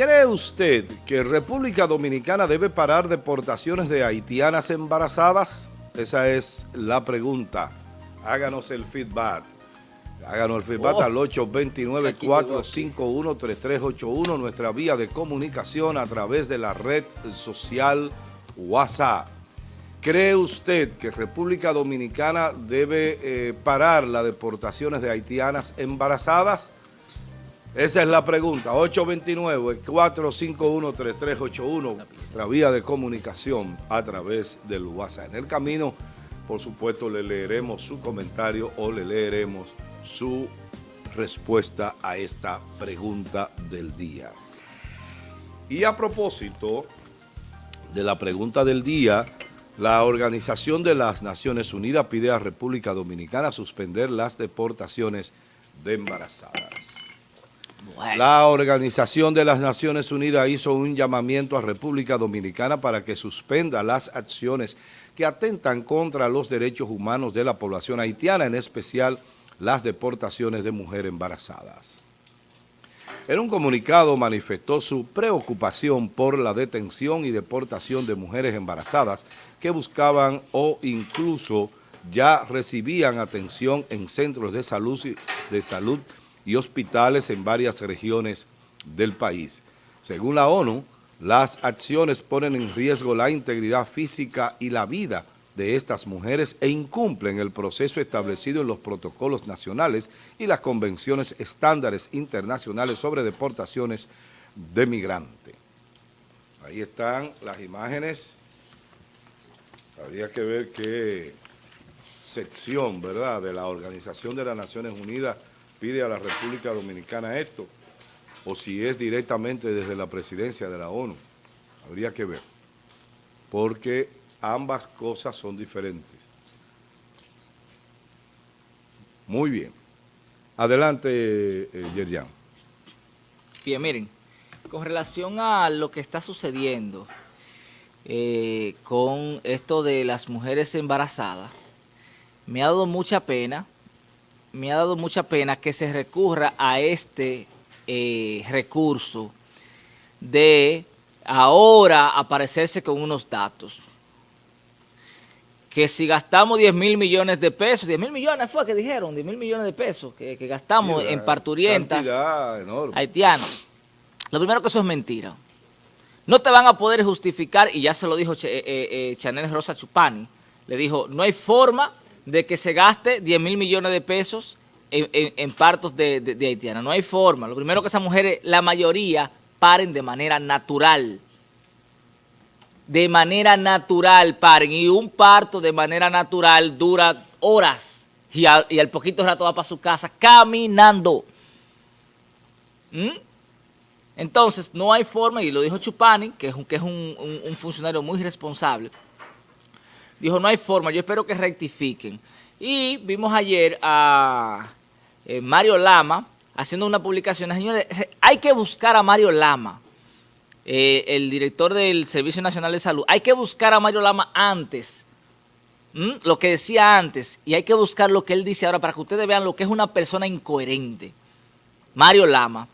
¿Cree usted que República Dominicana debe parar deportaciones de haitianas embarazadas? Esa es la pregunta. Háganos el feedback. Háganos el feedback oh. al 829-451-3381, nuestra vía de comunicación a través de la red social WhatsApp. ¿Cree usted que República Dominicana debe eh, parar las deportaciones de haitianas embarazadas? Esa es la pregunta. 829-451-3381, nuestra vía de comunicación a través del WhatsApp. En el camino, por supuesto, le leeremos su comentario o le leeremos su respuesta a esta pregunta del día. Y a propósito de la pregunta del día, la Organización de las Naciones Unidas pide a República Dominicana suspender las deportaciones de embarazadas. La Organización de las Naciones Unidas hizo un llamamiento a República Dominicana para que suspenda las acciones que atentan contra los derechos humanos de la población haitiana, en especial las deportaciones de mujeres embarazadas. En un comunicado manifestó su preocupación por la detención y deportación de mujeres embarazadas que buscaban o incluso ya recibían atención en centros de salud, y hospitales en varias regiones del país. Según la ONU, las acciones ponen en riesgo la integridad física y la vida de estas mujeres e incumplen el proceso establecido en los protocolos nacionales y las convenciones estándares internacionales sobre deportaciones de migrantes. Ahí están las imágenes. Habría que ver qué sección, ¿verdad?, de la Organización de las Naciones Unidas pide a la República Dominicana esto, o si es directamente desde la presidencia de la ONU. Habría que ver, porque ambas cosas son diferentes. Muy bien. Adelante, eh, Yerjan. Bien, miren, con relación a lo que está sucediendo eh, con esto de las mujeres embarazadas, me ha dado mucha pena, me ha dado mucha pena que se recurra a este eh, recurso de ahora aparecerse con unos datos que si gastamos 10 mil millones de pesos, 10 mil millones fue que dijeron, 10 mil millones de pesos que, gastamos en parturientas haitianas. Lo primero que eso es mentira. No te van a poder justificar, y ya se lo dijo eh, eh, eh, Chanel Rosa Chupani, le dijo, no hay forma de que se gaste 10 mil millones de pesos en, partos de, de. No hay forma. Lo primero que esas mujeres, la mayoría, paren de manera natural de manera natural paren y un parto de manera natural dura horas y al, poquito rato va para su casa caminando. ¿Mm? Entonces, no hay forma, y lo dijo Chupani, que es, un, que es un, funcionario muy responsable, dijo, no hay forma, yo espero que rectifiquen. Y vimos ayer a eh, Mario Lama haciendo una publicación. Señores, hay que buscar a Mario Lama. Eh, el director del Servicio Nacional de Salud, hay que buscar a Mario Lama antes, lo que decía antes, y hay que buscar lo que él dice ahora para que ustedes vean lo que es una persona incoherente. Mario Lama.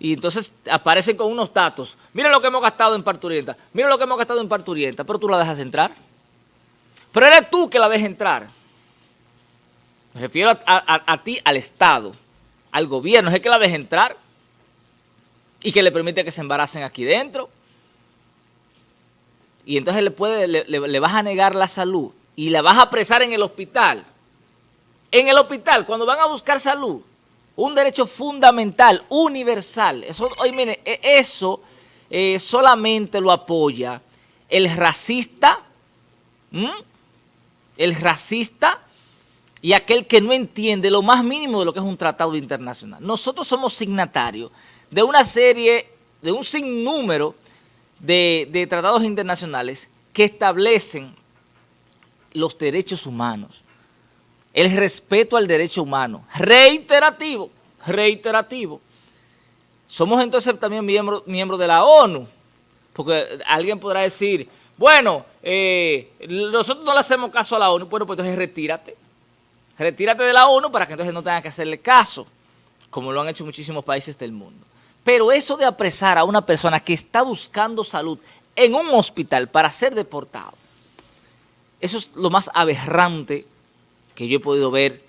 Y entonces aparecen con unos datos. Mira lo que hemos gastado en parturienta. Mira lo que hemos gastado en parturienta. Pero tú la dejas entrar. Pero eres tú que la dejas entrar. Me refiero a, ti, al Estado, al gobierno. Es que la deja entrar y que le permite que se embaracen aquí dentro. Y entonces le, puede, le, vas a negar la salud y la vas a apresar en el hospital. En el hospital, cuando van a buscar salud, un derecho fundamental, universal. Eso, oye, mire, e, eso eh, solamente lo apoya el racista, el racista y aquel que no entiende lo más mínimo de lo que es un tratado internacional. Nosotros somos signatarios de una serie, de un sinnúmero de, tratados internacionales que establecen los derechos humanos, el respeto al derecho humano, reiterativo, reiterativo. Somos entonces también miembros miembro de la ONU, porque alguien podrá decir, bueno, eh, nosotros no le hacemos caso a la ONU, bueno, pues entonces retírate, retírate de la ONU para que entonces no tengas que hacerle caso, como lo han hecho muchísimos países del mundo. Pero eso de apresar a una persona que está buscando salud en un hospital para ser deportado, eso es lo más aberrante que yo he podido ver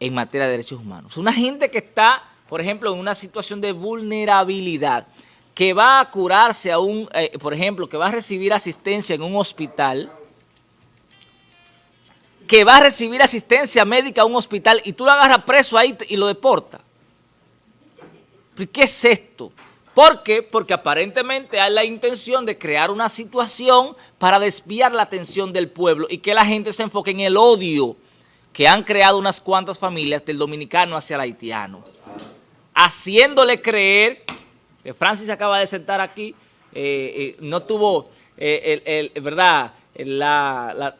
en materia de derechos humanos. Una gente que está, por ejemplo, en una situación de vulnerabilidad, que va a curarse a un, eh, por ejemplo, que va a recibir asistencia en un hospital, que va a recibir asistencia médica a un hospital y tú lo agarras preso ahí y lo deportas. ¿Qué es esto? ¿Por qué? Porque aparentemente hay la intención de crear una situación para desviar la atención del pueblo y que la gente se enfoque en el odio que han creado unas cuantas familias del dominicano hacia el haitiano, haciéndole creer, que Francis acaba de sentar aquí, eh, eh, no tuvo, eh, el, ¿verdad?, la,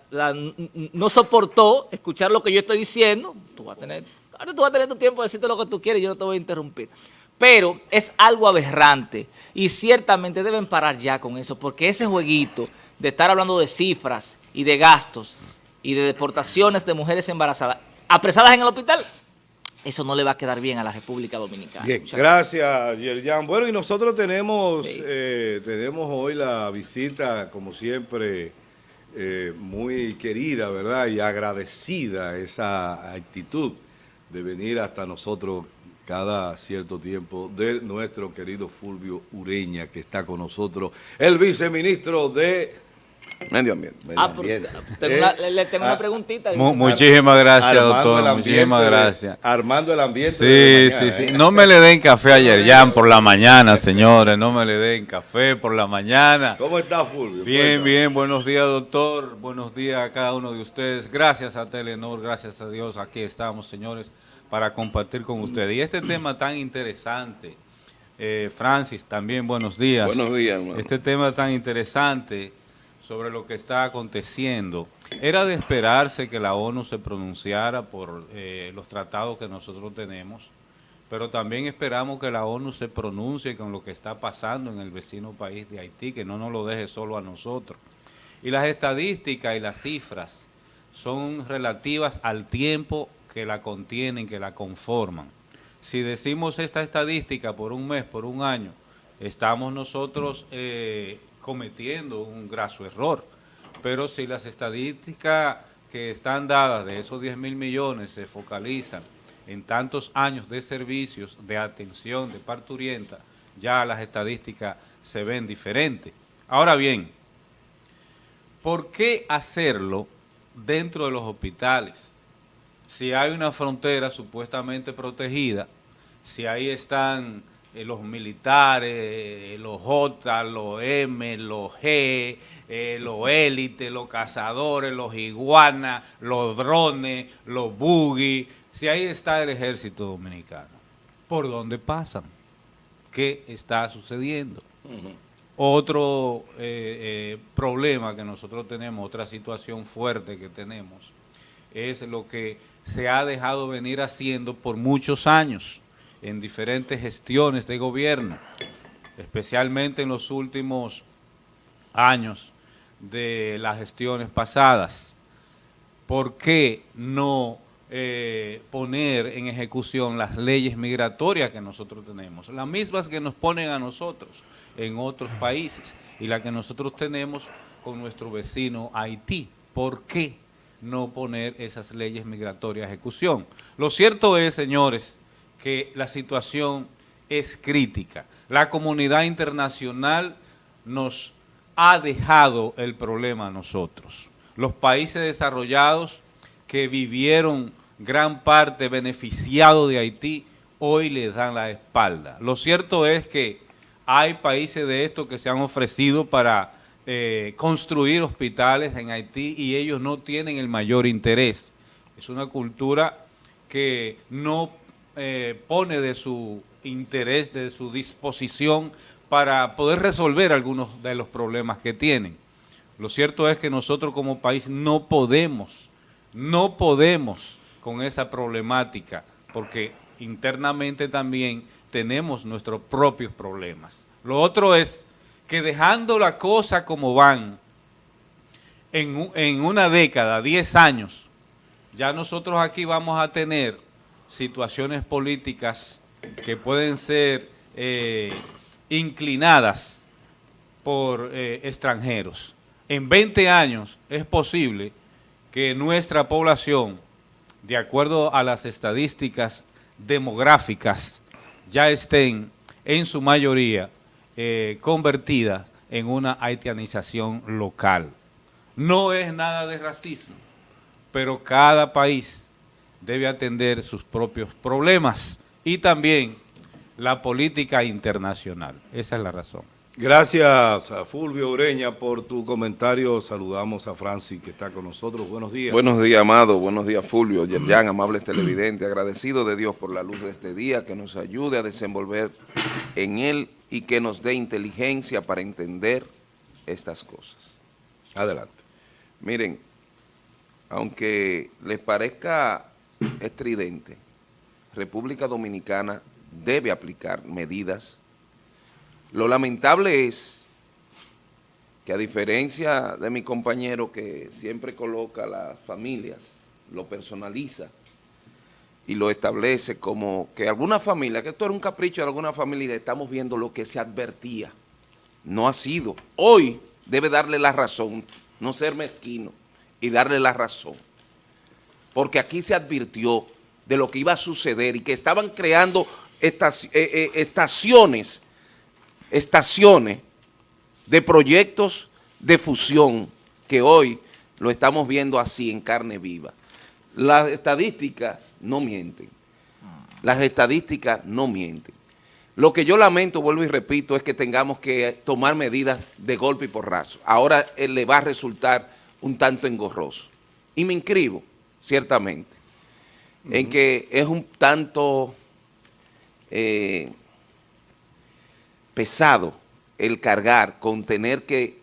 no soportó escuchar lo que yo estoy diciendo, tú vas a tener, tú vas a tener tu tiempo de decirte lo que tú quieres, yo no te voy a interrumpir. Pero es algo aberrante y ciertamente deben parar ya con eso, porque ese jueguito de estar hablando de cifras y de gastos y de deportaciones de mujeres embarazadas apresadas en el hospital, eso no le va a quedar bien a la República Dominicana. Bien, gracias, Yerjan. Bueno, y nosotros tenemos, eh, tenemos hoy la visita, como siempre, eh, muy querida, ¿verdad? Y agradecida esa actitud de venir hasta nosotros cada cierto tiempo de nuestro querido Fulvio Ureña, que está con nosotros, el viceministro de Medio ambiente. Ah, le tengo una ah, preguntita. muchísimas gracias, doctor. Muchísimas gracias. armando el ambiente. Sí, sí, sí. ¿eh? No me le den café ayer, ya por la mañana, señores. No me le den café por la mañana. ¿Cómo está, Fulvio? Bien, bien. Buenos días, doctor. Buenos días a cada uno de ustedes. Gracias a Telenor, gracias a Dios. Aquí estamos, señores, para compartir con ustedes. Y este tema tan interesante. Eh, Francis, también buenos días. Buenos días, hermano. Este tema tan interesante sobre lo que está aconteciendo. Era de esperarse que la ONU se pronunciara por eh, los tratados que nosotros tenemos, pero también esperamos que la ONU se pronuncie con lo que está pasando en el vecino país de Haití, que no nos lo deje solo a nosotros. Y las estadísticas y las cifras son relativas al tiempo que la contienen, que la conforman. Si decimos esta estadística por un mes, por un año, estamos nosotros eh, cometiendo un graso error. Pero si las estadísticas que están dadas de esos 10 mil millones se focalizan en tantos años de servicios, de atención, de parturienta, ya las estadísticas se ven diferentes. Ahora bien, ¿por qué hacerlo dentro de los hospitales? Si hay una frontera supuestamente protegida, si ahí están eh, los militares, eh, los J, los M, los G, eh, los élites, los cazadores, los iguanas, los drones, los buggy. Si ahí está el ejército dominicano, ¿por dónde pasan? ¿Qué está sucediendo? Otro problema que nosotros tenemos, otra situación fuerte que tenemos, es lo que se ha dejado venir haciendo por muchos años en diferentes gestiones de gobierno, especialmente en los últimos años de las gestiones pasadas. ¿Por qué no eh, poner en ejecución las leyes migratorias que nosotros tenemos? Las mismas que nos ponen a nosotros en otros países y las que nosotros tenemos con nuestro vecino Haití. ¿Por qué no poner esas leyes migratorias a ejecución? Lo cierto es, señores, que la situación es crítica. La comunidad internacional nos ha dejado el problema a nosotros. Los países desarrollados que vivieron gran parte beneficiados de Haití, hoy les dan la espalda. Lo cierto es que hay países de estos que se han ofrecido para eh, construir hospitales en Haití y ellos no tienen el mayor interés. Es una cultura que no eh, pone de su interés, de su disposición para poder resolver algunos de los problemas que tienen. Lo cierto es que nosotros como país no podemos, no podemos con esa problemática, porque internamente también tenemos nuestros propios problemas. Lo otro es que dejando la cosa como van, en, una década, 10 años, ya nosotros aquí vamos a tener situaciones políticas que pueden ser eh, inclinadas por eh, extranjeros. En 20 años es posible que nuestra población, de acuerdo a las estadísticas demográficas, ya estén en su mayoría eh, convertida en una haitianización local. No es nada de racismo, pero cada país debe atender sus propios problemas y también la política internacional. Esa es la razón. Gracias a Fulvio Ureña por tu comentario. Saludamos a Francis que está con nosotros. Buenos días. Buenos días, Amado. Buenos días, Fulvio. Yerjan, amables televidentes. Agradecido de Dios por la luz de este día, que nos ayude a desenvolver en él y que nos dé inteligencia para entender estas cosas. Adelante. Miren, aunque les parezca estridente, República Dominicana debe aplicar medidas lo lamentable es que a diferencia de mi compañero que siempre coloca las familias, lo personaliza y lo establece como que alguna familia, que esto era un capricho de alguna familia, estamos viendo lo que se advertía. No ha sido. Hoy debe darle la razón, no ser mezquino y darle la razón. Porque aquí se advirtió de lo que iba a suceder y que estaban creando eh, eh, estaciones estaciones de proyectos de fusión que hoy lo estamos viendo así en carne viva. Las estadísticas no mienten. Las estadísticas no mienten. Lo que yo lamento, vuelvo y repito, es que tengamos que tomar medidas de golpe y porrazo. Ahora eh, le va a resultar un tanto engorroso. Y me inscribo, ciertamente, en que es un tanto... Eh, pesado el cargar con tener que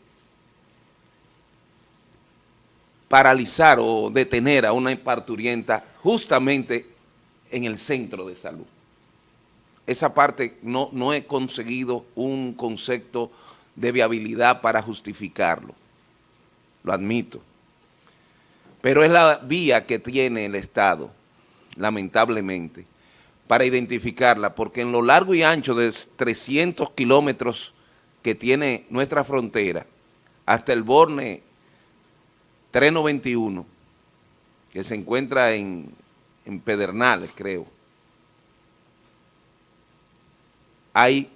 paralizar o detener a una parturienta justamente en el centro de salud. Esa parte no, no he conseguido un concepto de viabilidad para justificarlo, lo admito. Pero es la vía que tiene el Estado, lamentablemente, para identificarla, porque en lo largo y ancho de 300 kilómetros que tiene nuestra frontera, hasta el Borne 391, que se encuentra en, Pedernales, creo, hay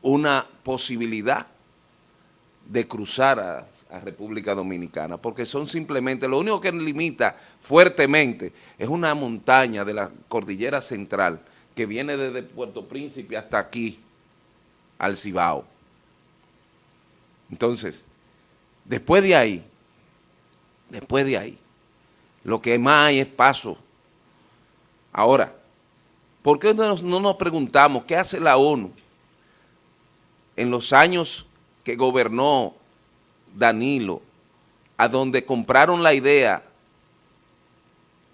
una posibilidad de cruzar a a República Dominicana, porque son simplemente, lo único que limita fuertemente es una montaña de la cordillera central que viene desde Puerto Príncipe hasta aquí, al Cibao. Entonces, después de ahí, después de ahí, lo que más hay es paso. Ahora, ¿por qué no nos preguntamos qué hace la ONU en los años que gobernó Danilo, a donde compraron la idea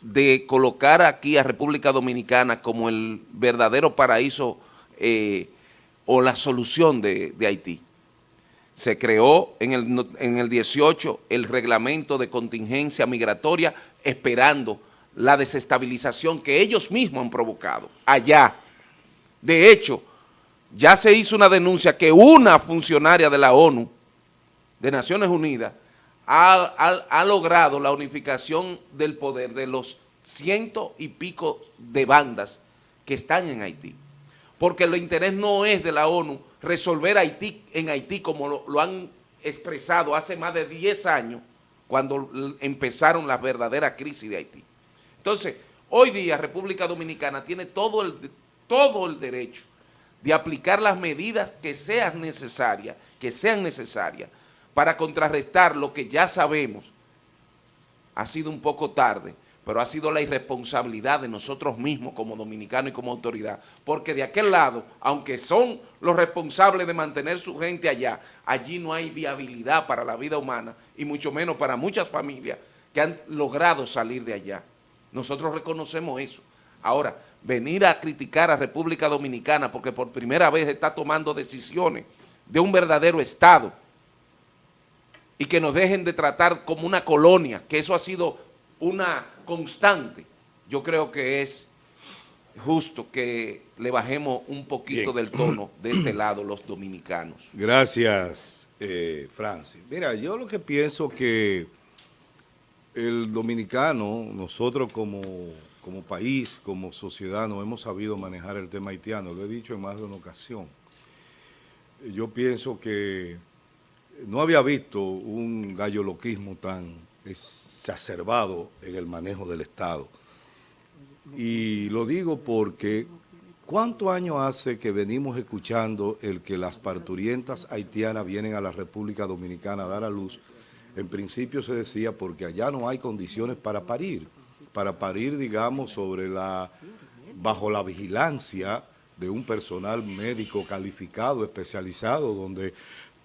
de colocar aquí a República Dominicana como el verdadero paraíso eh, o la solución de, Haití. Se creó en el, en el 18 el reglamento de contingencia migratoria esperando la desestabilización que ellos mismos han provocado allá. De hecho, ya se hizo una denuncia que una funcionaria de la ONU de Naciones Unidas ha, logrado la unificación del poder de los ciento y pico de bandas que están en Haití. Porque el interés no es de la ONU resolver Haití en Haití como lo, han expresado hace más de 10 años cuando empezaron las verdaderas crisis de Haití. Entonces, hoy día República Dominicana tiene todo el, todo el derecho de aplicar las medidas que sean necesarias, que sean necesarias para contrarrestar lo que ya sabemos. Ha sido un poco tarde, pero ha sido la irresponsabilidad de nosotros mismos como dominicanos y como autoridad, porque de aquel lado, aunque son los responsables de mantener su gente allá, allí no hay viabilidad para la vida humana y mucho menos para muchas familias que han logrado salir de allá. Nosotros reconocemos eso. Ahora, venir a criticar a República Dominicana porque por primera vez está tomando decisiones de un verdadero Estado, y que nos dejen de tratar como una colonia, que eso ha sido una constante, yo creo que es justo que le bajemos un poquito Bien. del tono de este lado los dominicanos. Gracias, eh, Francis. Mira, yo lo que pienso que el dominicano, nosotros como, como país, como sociedad, no hemos sabido manejar el tema haitiano. Lo he dicho en más de una ocasión. Yo pienso que no había visto un galloloquismo tan exacerbado en el manejo del Estado. Y lo digo porque, ¿cuántos años hace que venimos escuchando el que las parturientas haitianas vienen a la República Dominicana a dar a luz? En principio se decía porque allá no hay condiciones para parir, para parir, digamos, sobre la, bajo la vigilancia de un personal médico calificado, especializado, donde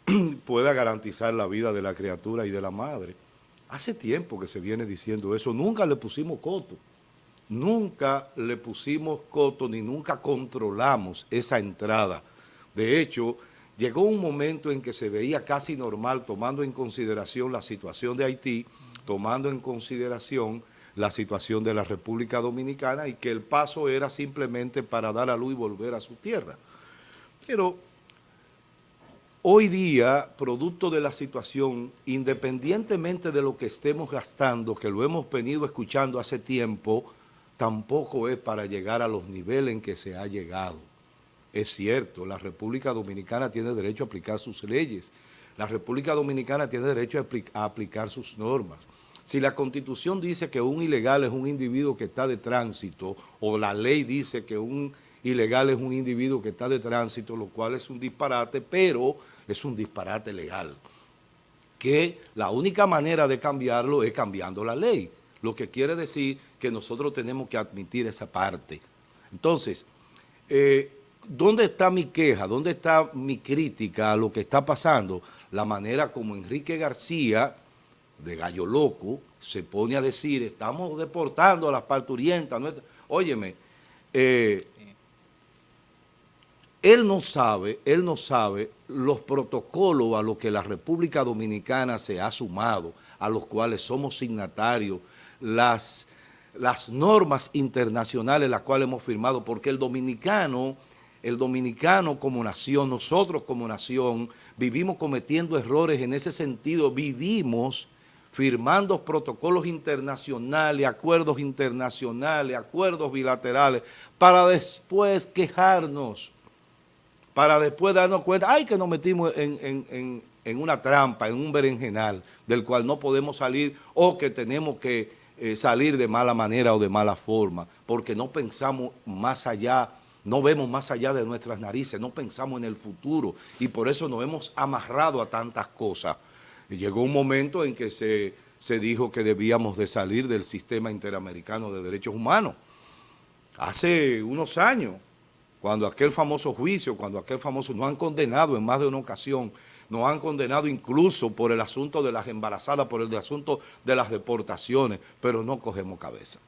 pueda garantizar la vida de la criatura y de la madre. Hace tiempo que se viene diciendo eso, nunca le pusimos coto. Nunca le pusimos coto ni nunca controlamos esa entrada. De hecho, llegó un momento en que se veía casi normal tomando en consideración la situación de Haití, tomando en consideración la situación de la República Dominicana y que el paso era simplemente para dar a luz y volver a su tierra. Pero hoy día, producto de la situación, independientemente de lo que estemos gastando, que lo hemos venido escuchando hace tiempo, tampoco es para llegar a los niveles en que se ha llegado. Es cierto, la República Dominicana tiene derecho a aplicar sus leyes, la República Dominicana tiene derecho a, apli- a aplicar sus normas. Si la Constitución dice que un ilegal es un individuo que está de tránsito, o la ley dice que un ilegal es un individuo que está de tránsito, lo cual es un disparate, pero es un disparate legal que la única manera de cambiarlo es cambiando la ley, lo que quiere decir que nosotros tenemos que admitir esa parte. Entonces, eh, ¿dónde está mi queja? ¿Dónde está mi crítica a lo que está pasando? La manera como Enrique García, de Gallo Loco, se pone a decir, estamos deportando a las parturientas. nuestras". Óyeme, eh, él no sabe, él no sabe los protocolos a los que la República Dominicana se ha sumado, a los cuales somos signatarios, las, las normas internacionales las cuales hemos firmado, porque el dominicano, el dominicano como nación, nosotros como nación, vivimos cometiendo errores en ese sentido, vivimos firmando protocolos internacionales, acuerdos internacionales, acuerdos bilaterales, para después quejarnos para después darnos cuenta, ay, que nos metimos en, en- en- en una trampa, en un berenjenal, del cual no podemos salir o que tenemos que eh, salir de mala manera o de mala forma, porque no pensamos más allá, no vemos más allá de nuestras narices, no pensamos en el futuro y por eso nos hemos amarrado a tantas cosas. Llegó un momento en que se, se dijo que debíamos de salir del sistema interamericano de derechos humanos. Hace unos años, cuando aquel famoso juicio, cuando aquel famoso, nos han condenado en más de una ocasión, nos han condenado incluso por el asunto de las embarazadas, por el asunto de las deportaciones, pero no cogemos cabeza.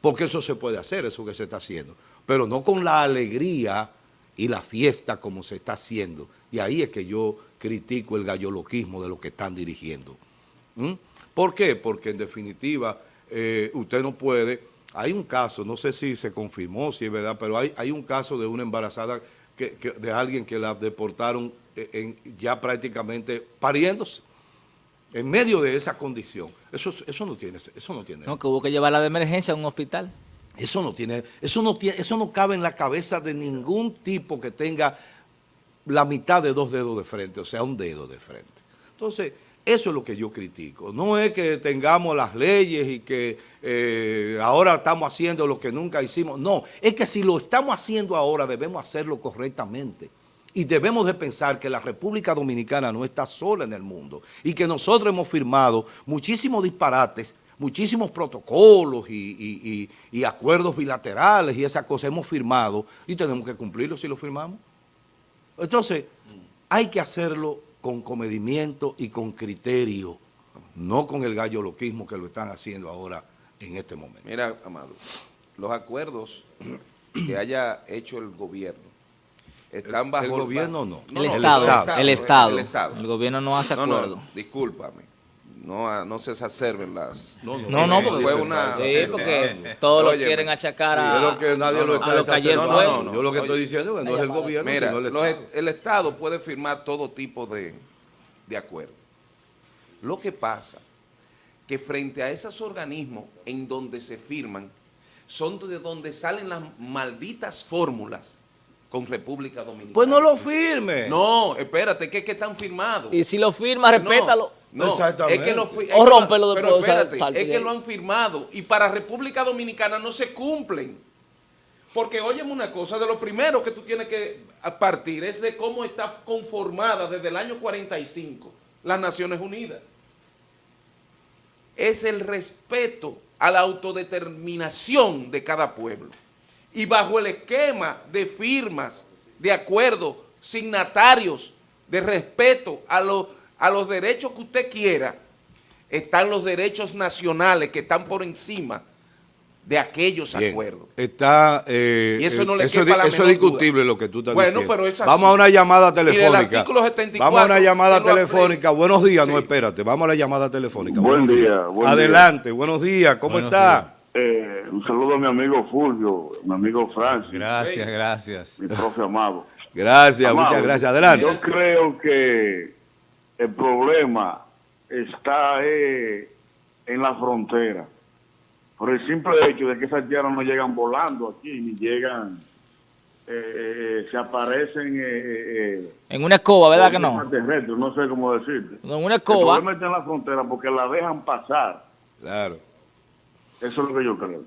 Porque eso se puede hacer, eso que se está haciendo, pero no con la alegría y la fiesta como se está haciendo. Y ahí es que yo critico el galloloquismo de lo que están dirigiendo. ¿Por qué? Porque en definitiva eh, usted no puede, hay un caso, no sé si se confirmó, si es verdad, pero hay, hay un caso de una embarazada, que, que- de alguien que la deportaron eh, en- ya prácticamente pariéndose, en medio de esa condición. Eso, eso no tiene, eso no tiene. No, que hubo que llevarla de emergencia a un hospital. Eso no tiene, eso no tiene, eso no cabe en la cabeza de ningún tipo que tenga la mitad de dos dedos de frente, o sea, un dedo de frente. Entonces, eso es lo que yo critico. No es que tengamos las leyes y que eh, ahora estamos haciendo lo que nunca hicimos. No, es que si lo estamos haciendo ahora debemos hacerlo correctamente. Y debemos de pensar que la República Dominicana no está sola en el mundo y que nosotros hemos firmado muchísimos disparates, muchísimos protocolos y, y- acuerdos bilaterales y esas cosas hemos firmado y tenemos que cumplirlos si lo firmamos. Entonces, hay que hacerlo con comedimiento y con criterio, no con el galloloquismo que lo están haciendo ahora en este momento. Mira, Amado, los acuerdos que haya hecho el gobierno están bajo... el gobierno no. el, no, el Estado, el Estado, el Estado. El gobierno no hace No, no, acuerdo. discúlpame. No, no se exacerben las... No, No, no, porque fue una... Sí, porque todos lo quieren achacar Sí, a, yo lo que nadie no, lo no, está a lo que ayer exacerbando. fue. No, no, Yo lo que estoy diciendo es que no es el gobierno, Mira, sino el los- Estado. el Estado puede firmar todo tipo de, de acuerdos. Lo que pasa que frente a esos organismos en donde se firman, son de donde salen las malditas fórmulas con República Dominicana. Pues no lo firme. No, espérate, que es que están firmados. Y si lo firma, respétalo. No, no, Exactamente. es que lo O rómpelo Pero después, o sea, espérate, es de que lo han firmado y para República Dominicana no se cumplen. Porque óyeme una cosa, de lo primero que tú tienes que partir es de cómo está conformada desde el año 45 las Naciones Unidas. Es el respeto a la autodeterminación de cada pueblo. Y bajo el esquema de firmas, de acuerdos, signatarios, de respeto a, los a los derechos que usted quiera, están los derechos nacionales que están por encima de aquellos Bien. acuerdos. Está, eh, Y eso no eh, le eso, quepa la eso es menor discutible duda. lo que tú estás Bueno, diciendo. pero es así. Vamos a una llamada Y telefónica. artículo 74 Vamos a una llamada telefónica. Buenos días, no espérate. Vamos a la llamada telefónica. Buen Buenos día, días. buen Adelante, buenos días. ¿Cómo Buenos está? Eh, un saludo a mi amigo Fulvio, mi amigo Francis, Gracias, gracias. mi profe amado. Gracias, Amado, muchas gracias. Adelante. Yo creo que el problema está eh, en la frontera. Por el simple hecho de que esas tierras no llegan volando aquí, ni llegan, eh, eh, se aparecen... Eh, eh, En una escoba, ¿verdad que no? no sé cómo decirte. En una El escoba. problema está en la frontera porque la dejan pasar. Claro. Eso es lo que yo creo.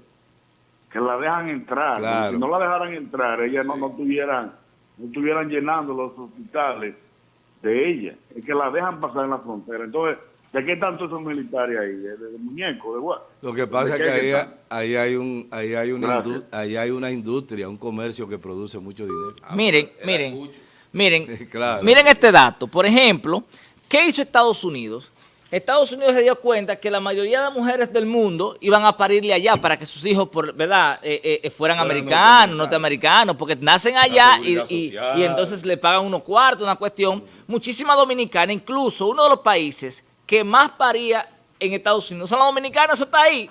Que la dejan entrar. Claro. Si no la dejaran entrar, ellas no, no tuvieran no estuvieran llenando los hospitales de ella. Es que la dejan pasar en la frontera. Entonces, ¿de qué tanto esos militares ahí? ¿De, de, de muñecos? ¿De Lo que pasa es ¿De que ahí, están? ahí hay un, ahí hay una, ahí hay una industria, un comercio que produce mucho dinero. Miren, Era miren, miren, Claro. miren este dato. Por ejemplo, ¿qué hizo Estados Unidos? Estados Unidos se dio cuenta que la mayoría de mujeres del mundo iban a parirle allá para que sus hijos, por, ¿verdad?, Eh, eh, eh, fueran americanos, norteamericanos. norteamericanos, porque nacen allá y, y- y entonces le pagan unos cuartos, una cuestión. Muchísimas dominicanas, incluso uno de los países que más paría en Estados Unidos son las dominicanas, eso está ahí.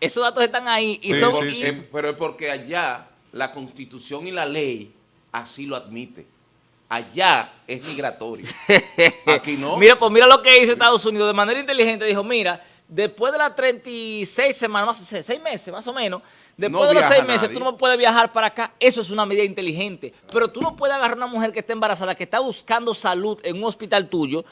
Esos datos están ahí y Sí, son... sí, y- sí. Eh, pero es porque allá la constitución y la ley así lo admite. Allá es migratorio. Aquí no. Mira, pues mira lo que hizo Estados Unidos de manera inteligente. Dijo, mira, después de las 36 semanas, más o- seis meses más o menos, después No de los seis meses nadie. tú no puedes viajar para acá. Eso es una medida inteligente. Pero tú no puedes agarrar a una mujer que está embarazada, que está buscando salud en un hospital tuyo,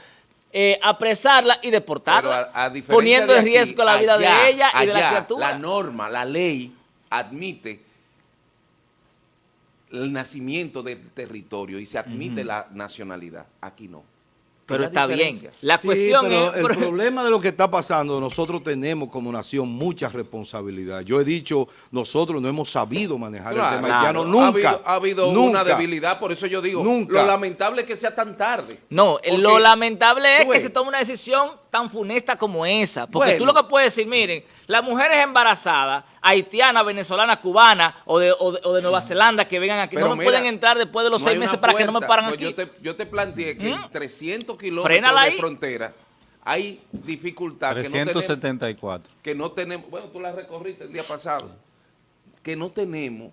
eh, apresarla y deportarla, a- a poniendo de en riesgo la vida de ella y de la criatura. La norma, la ley admite el nacimiento del territorio y se admite la nacionalidad. Aquí no. Pero está bien. La Sí, cuestión pero es... el pero- problema de lo que está pasando, nosotros tenemos como nación mucha responsabilidad. Yo he dicho, nosotros no hemos sabido manejar Claro, el tema haitiano Ha nunca. habido, ha habido una debilidad, por eso yo digo, Nunca. lo lamentable es que sea tan tarde. No, Porque- lo lamentable es que se tome una decisión tan funesta como esa. Porque Bueno. tú lo que puedes decir, miren, las mujeres embarazadas, haitianas, venezolanas, cubanas o de, o de- o de Nueva Zelanda que vengan aquí, Pero no me mira, pueden entrar después de los no seis meses para que no me paran Pues aquí. Yo te, yo te planteé que en ¿Mm? 300 kilómetros de ahí. frontera hay dificultad que no, tenemos, 374. que no tenemos, bueno, tú la recorriste el día pasado, que no tenemos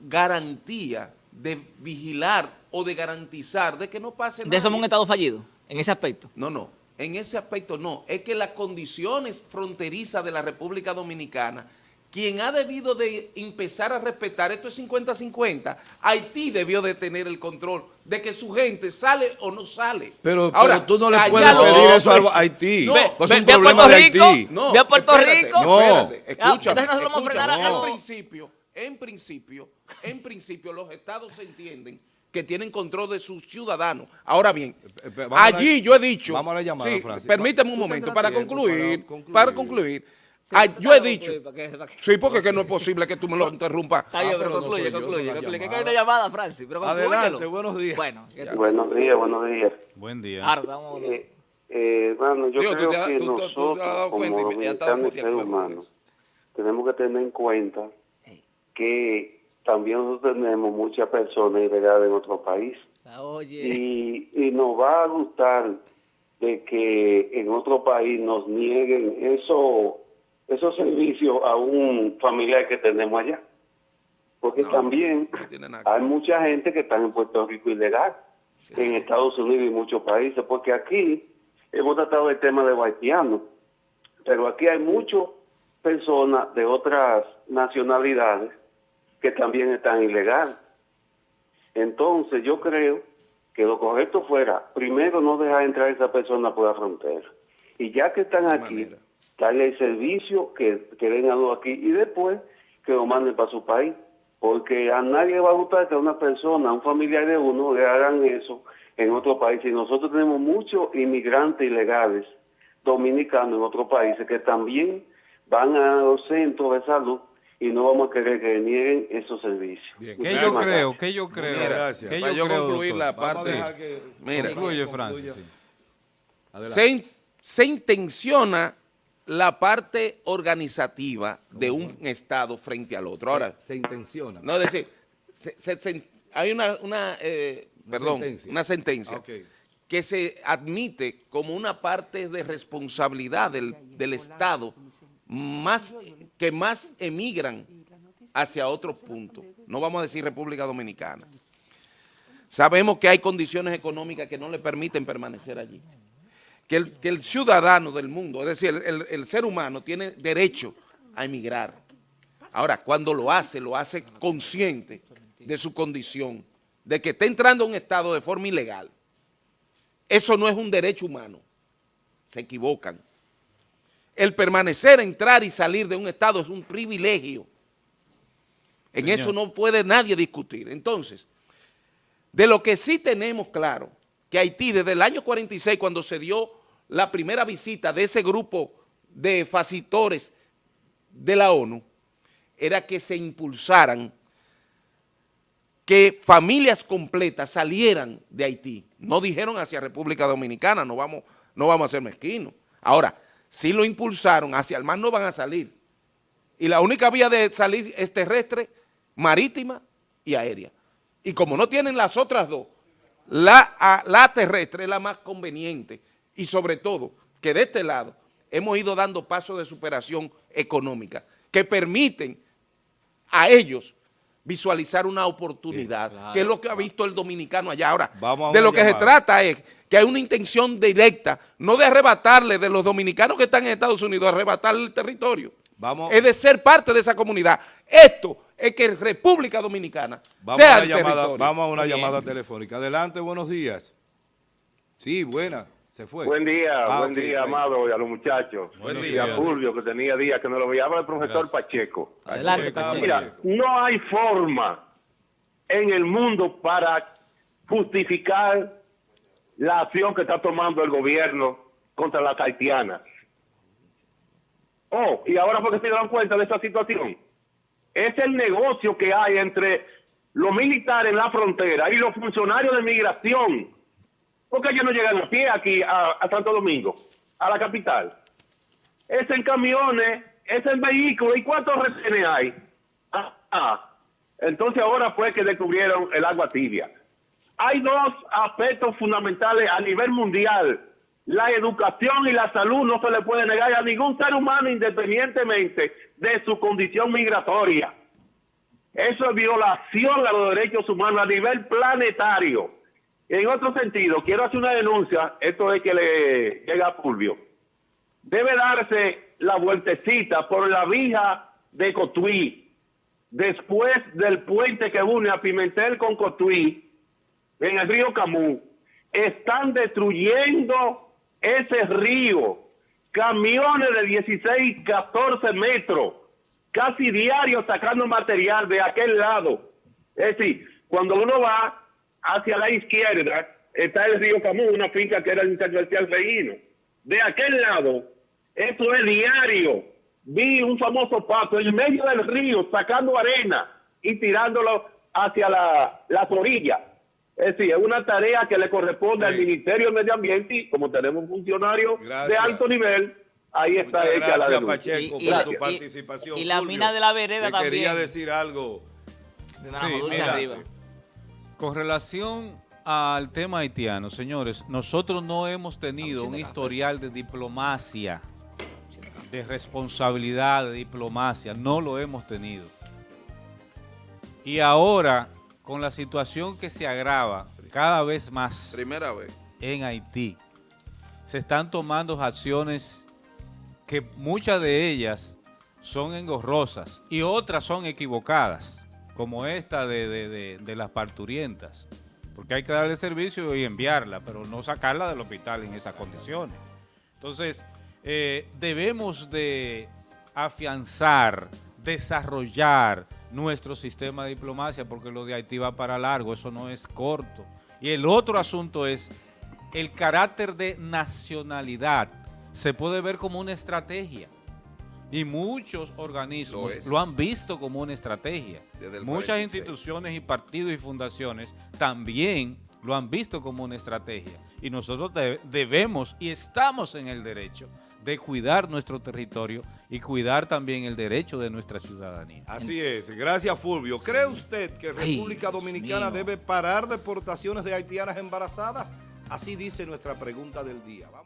garantía de vigilar o de garantizar de que no pase nada. De eso somos un estado fallido, en ese aspecto. No, no, en ese aspecto no. Es que las condiciones fronterizas de la República Dominicana, quien ha debido de empezar a respetar, esto es 50-50, Haití debió de tener el control de que su gente sale o no sale. Pero, Ahora, pero tú no le puedes lo- pedir eso a Haití. No, Ve- es un ve a problema Puerto de Rico. Haití. No, Ve a Puerto espérate, Rico. No. espérate, escúchame, a escúchame. a- En principio, en principio, en principio los estados se entienden que tienen control de sus ciudadanos. Ahora bien, Eh, eh, vamos a la- allí yo he dicho, vamos a la llamada, sí, Francis. permíteme un momento para concluir, para concluir. para concluir. Ah, yo he dicho, sí, porque que no es posible que tú me lo interrumpas. Está bien, Ah, pero pero no concluye, yo, concluye, concluye. Que hay una llamada, Francis. Pero Adelante, buenos días. Bueno, que- Buenos días, buenos días. Buen día. ahora vamos. Eh, eh, hermano, yo Digo, creo te que tú- tú- tú te has nosotros, dado como cuenta estábamos dominicanos seres humanos, tenemos que tener en cuenta que también nosotros tenemos muchas personas ilegales en otro país Oye. y, y nos va a gustar de que en otro país nos nieguen eso, esos servicios a un familiar que tenemos allá. Porque No, también no hay mucha gente que está en Puerto Rico ilegal, en Estados Unidos y muchos países, porque aquí hemos tratado el tema de haitianos, pero aquí hay muchas personas de otras nacionalidades que también están ilegales. Entonces yo creo que lo correcto fuera, primero no dejar entrar a esa persona por la frontera. Y ya que están aquí, darle el servicio que, que vengan aquí y después que lo manden para su país. Porque a nadie va a gustar que a una persona, a un familiar de uno, le hagan eso en otro país. Y nosotros tenemos muchos inmigrantes ilegales dominicanos en otros países que también van a los centros de salud y no vamos a querer que nieguen esos servicios. Bien. ¿Qué Gracias. yo creo? ¿Qué yo creo? Muchas gracias. ¿Qué Para yo yo creo, concluir doctor? la parte... que- Mira. Concluye. Francis. sí. Se, in- se intenciona la parte organizativa de un Estado frente al otro. Ahora, se intenciona. no es decir, se- se- se- hay una, una, eh, Una perdón, sentencia. una sentencia Ah, ok. que se admite como una parte de responsabilidad del, del Estado más que más emigran hacia otros puntos. No vamos a decir República Dominicana. Sabemos que hay condiciones económicas que no le permiten permanecer allí. Que el, ciudadano del mundo, es decir, el- el ser humano tiene derecho a emigrar. Ahora, cuando lo hace, lo hace consciente de su condición, de que está entrando a un estado de forma ilegal. Eso no es un derecho humano. Se equivocan. El permanecer, entrar y salir de un estado es un privilegio. En Señor. eso no puede nadie discutir. Entonces, de lo que sí tenemos claro, que Haití desde el año 46, cuando se dio la primera visita de ese grupo de facitores de la ONU, era que se impulsaran que familias completas salieran de Haití. No dijeron hacia República Dominicana, no vamos, no vamos a ser mezquinos. Ahora, si lo impulsaron, hacia el mar no van a salir. Y la única vía de salir es terrestre, marítima y aérea. Y como no tienen las otras dos, la, terrestre es la más conveniente. Y sobre todo, que de este lado hemos ido dando pasos de superación económica que permiten a ellos visualizar una oportunidad, Bien, claro. que es lo que ha visto el dominicano allá. Ahora, Vamos de lo que se trata es que hay una intención directa, no de arrebatarle de los dominicanos que están en Estados Unidos, arrebatarle el territorio. Vamos- Es de ser parte de esa comunidad. Esto es que República Dominicana Vamos sea a, una el llamada, territorio. vamos a una Bien. llamada telefónica. Adelante, buenos días. Sí, buena. Se fue. Buen día, Ah, buen día. Amado, y a los muchachos. Buen y día. a Fulvio, que tenía días que no lo veía. Habla el profesor Gracias. Pacheco. Adelante, Pacheco. Pacheco. Mira, no hay forma en el mundo para justificar la acción que está tomando el gobierno contra las haitianas. Oh, y ahora porque se dan cuenta de esta situación. Es el negocio que hay entre los militares en la frontera y los funcionarios de migración. Porque ellos no llegan a pie aquí a, a Santo Domingo, a la capital. Es en camiones, es en vehículos. ¿Y cuántos retenes hay? Ah, ah. Entonces ahora fue que descubrieron el agua tibia. Hay dos aspectos fundamentales a nivel mundial. La educación y la salud no se le puede negar a ningún ser humano independientemente de su condición migratoria. Eso es violación a los derechos humanos a nivel planetario. En otro sentido, quiero hacer una denuncia, esto es que le llega a Fulvio. Debe darse la vueltecita por la vija de Cotuí, después del puente que une a Pimentel con Cotuí, en el río Camú. Están destruyendo ese río. Camiones de 16, 14 metros, casi diario sacando material de aquel lado. Es decir, cuando uno va hacia la izquierda, está el río Camú, una finca que era el intercomercial Reino. De aquel lado, eso es diario. Vi un famoso pato en medio del río sacando arena y tirándolo hacia la, las orillas. Es decir, es una tarea que le corresponde al. Ministerio del Medio Ambiente y como tenemos un funcionario de Gracias. alto nivel, ahí está Muchas hecha la gracias, denuncia. Pacheco, Y- y por la- tu y- participación. y la mina de la vereda que quería también. decir algo. De Nada dulce mira, arriba. Con relación al tema haitiano, señores, nosotros no hemos tenido un historial de diplomacia, de responsabilidad, de diplomacia, no lo hemos tenido. Y ahora, con la situación que se agrava cada vez más Primera vez. en Haití, se están tomando acciones que muchas de ellas son engorrosas y otras son equivocadas, como esta de, de- de- las parturientas, porque hay que darle servicio y enviarla, pero no sacarla del hospital en esas condiciones. Entonces, eh, debemos de afianzar, desarrollar nuestro sistema de diplomacia, porque lo de Haití va para largo, eso no es corto. Y el otro asunto es el carácter de nacionalidad. Se puede ver como una estrategia. Y muchos organismos Lo han visto como una estrategia. Muchas 46. instituciones y partidos y fundaciones también lo han visto como una estrategia. Y nosotros de- debemos y estamos en el derecho de cuidar nuestro territorio y cuidar también el derecho de nuestra ciudadanía. Así es, gracias Fulvio. ¿Cree usted que República Dominicana debe parar deportaciones de haitianas embarazadas? Así dice nuestra pregunta del día. Vamos.